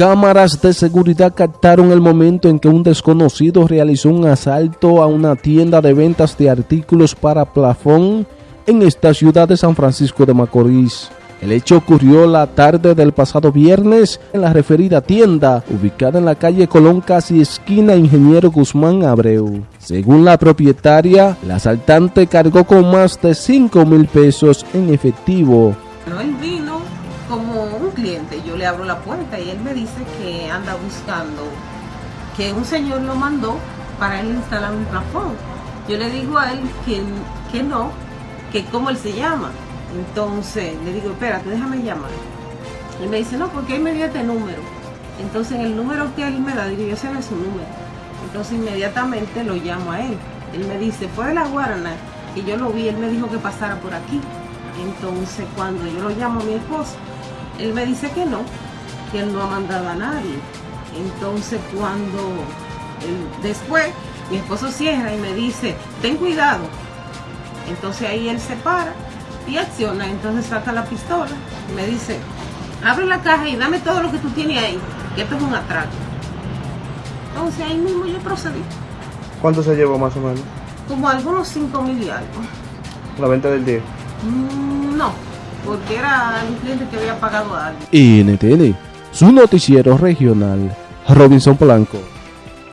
Cámaras de seguridad captaron el momento en que un desconocido realizó un asalto a una tienda de ventas de artículos para plafón en esta ciudad de San Francisco de Macorís. El hecho ocurrió la tarde del pasado viernes en la referida tienda, ubicada en la calle Colón casi esquina Ingeniero Guzmán Abreu. Según la propietaria, el asaltante cargó con más de 5 mil pesos en efectivo. él vino como un cliente, yo le abro la puerta y él me dice que anda buscando, que un señor lo mandó para él instalar un plafón. Yo le digo a él que, que no, que cómo él se llama. Entonces le digo, espérate, déjame llamar. Él me dice, no, porque él me dio este número. Entonces el número que él me da, digo, yo sé su número. Entonces inmediatamente lo llamo a él. Él me dice, fue de la Guarana, y yo lo vi, él me dijo que pasara por aquí. Entonces cuando yo lo llamo a mi esposo, él me dice que no, que él no ha mandado a nadie. Entonces cuando después mi esposo cierra y me dice, ten cuidado. Entonces ahí él se para y acciona, entonces saca la pistola, me dice, abre la caja y dame todo lo que tú tienes ahí, que esto es un atraco. Entonces ahí mismo yo procedí. ¿Cuánto se llevó más o menos? Como algunos 5 mil y algo. ¿La venta del día? Mm, no, porque era un cliente que había pagado algo. NTN, su noticiero regional, Robinson Polanco.